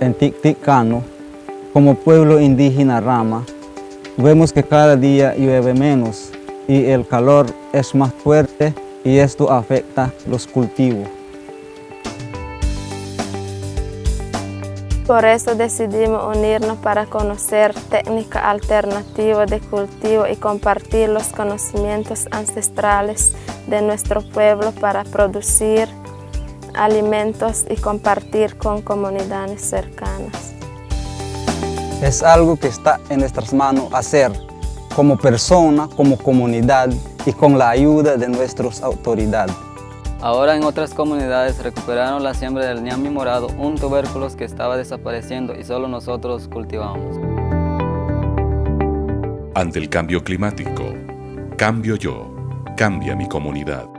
en Ticticano, como pueblo indígena Rama, vemos que cada día llueve menos y el calor es más fuerte y esto afecta los cultivos. Por eso decidimos unirnos para conocer técnicas alternativas de cultivo y compartir los conocimientos ancestrales de nuestro pueblo para producir alimentos y compartir con comunidades cercanas. Es algo que está en nuestras manos hacer como persona, como comunidad y con la ayuda de nuestras autoridades. Ahora en otras comunidades recuperaron la siembra del ñami morado, un tubérculo que estaba desapareciendo y solo nosotros cultivamos. Ante el cambio climático, cambio yo, cambia mi comunidad.